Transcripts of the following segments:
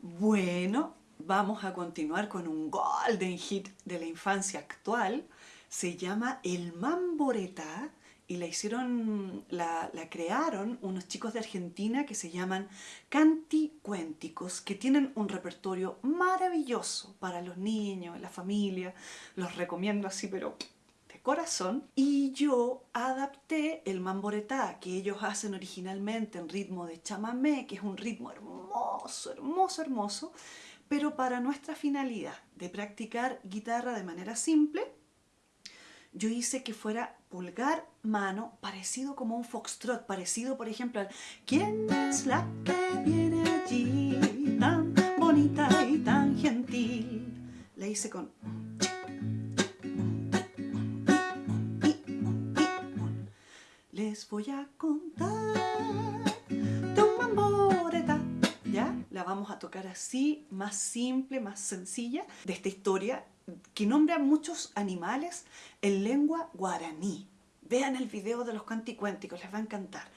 Bueno, vamos a continuar con un golden hit de la infancia actual. Se llama El Mamboreta y la hicieron, la, la, crearon unos chicos de Argentina que se llaman Canticuénticos, que tienen un repertorio maravilloso para los niños, la familia. Los recomiendo así, pero de corazón. Y yo adapté el mamboretá que ellos hacen originalmente en ritmo de chamamé, que es un ritmo hermoso, hermoso, hermoso, pero para nuestra finalidad de practicar guitarra de manera simple, yo hice que fuera pulgar, mano, parecido como un foxtrot, parecido por ejemplo al ¿Quién es la que viene allí tan bonita y tan gentil? La hice con Les voy a contar a tocar así, más simple, más sencilla, de esta historia que nombra muchos animales en lengua guaraní. Vean el video de los canticuénticos, les va a encantar.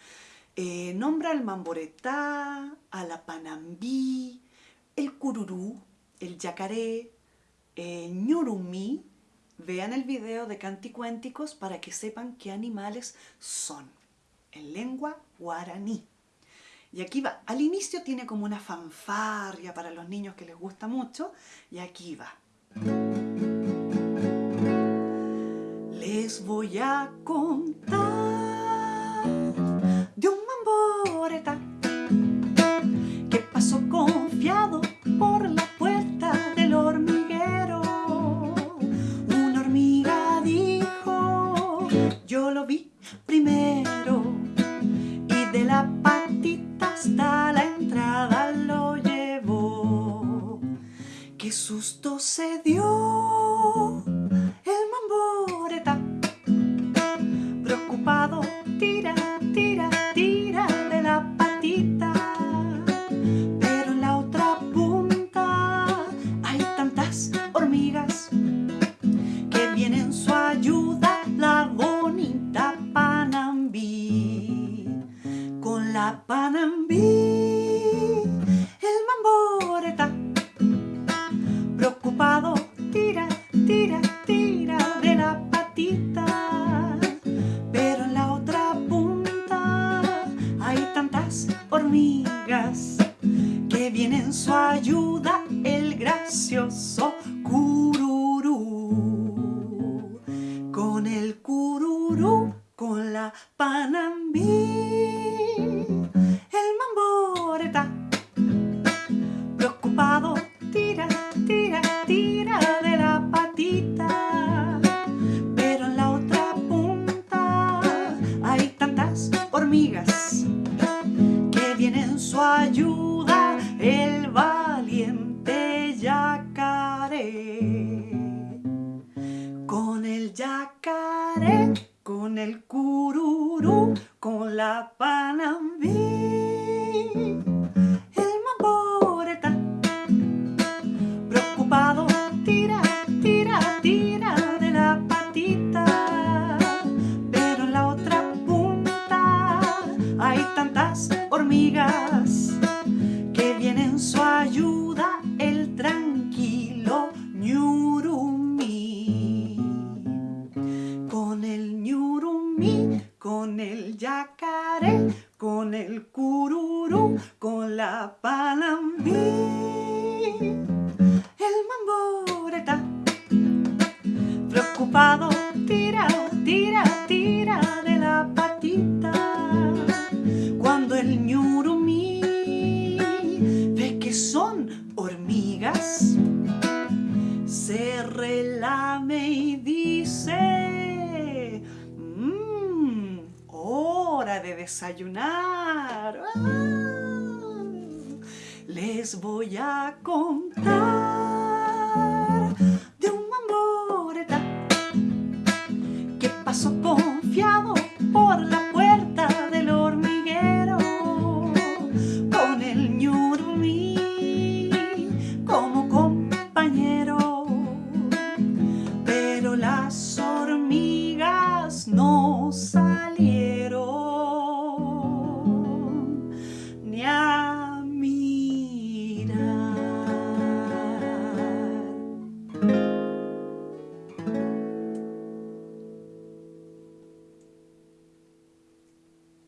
Eh, nombra al mamboretá, a la panambí, el cururú, el yacaré, el ñurumí. Vean el video de canticuénticos para que sepan qué animales son en lengua guaraní. Y aquí va, al inicio tiene como una fanfarria para los niños que les gusta mucho, y aquí va. Les voy a contar de un mamboreta que pasó confiado por la se dio! El mamboreta preocupado tira, tira, tira de la patita pero en la otra punta hay tantas hormigas que vienen su ayuda la bonita Panambí con la Panambí en su ayuda el gracioso cururú. Con el cururú con la panambí con la panambí el mamboreta preocupado tira, tira, tira de la patita. Pero en la otra punta hay tantas hormigas que vienen en su ayuda el tranquilo ñurumí. Con el ñurumí con el yacaré con el cururú con la panambí el mamboreta preocupado tira, tira de desayunar ¡Ah! les voy a contar